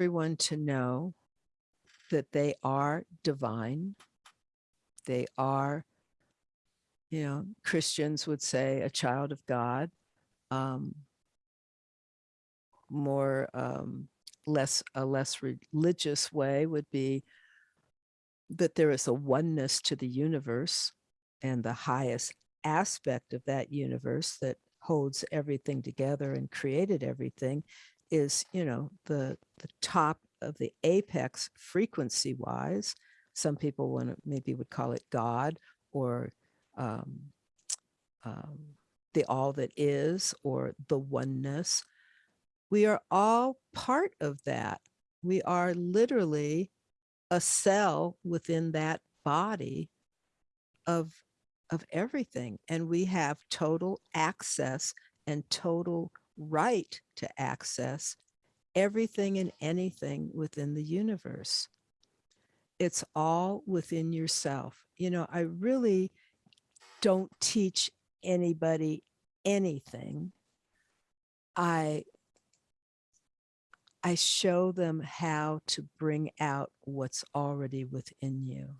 everyone to know that they are divine. They are, you know, Christians would say a child of God. Um, more um, less a less religious way would be that there is a oneness to the universe and the highest aspect of that universe that holds everything together and created everything is you know the the top of the apex frequency wise some people want to maybe would call it god or um, um, the all that is or the oneness. We are all part of that. We are literally a cell within that body of of everything and we have total access and total right to access everything and anything within the universe it's all within yourself you know i really don't teach anybody anything i I show them how to bring out what's already within you.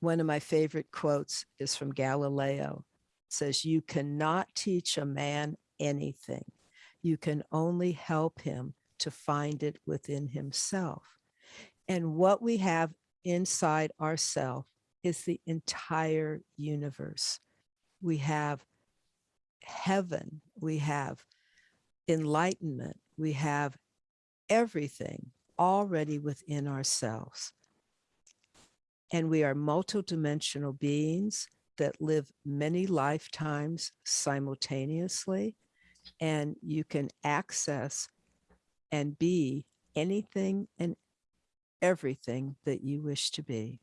One of my favorite quotes is from Galileo. It says, you cannot teach a man anything. You can only help him to find it within himself. And what we have inside ourself is the entire universe. We have heaven, we have enlightenment, we have everything already within ourselves. And we are multidimensional beings that live many lifetimes simultaneously. And you can access and be anything and everything that you wish to be.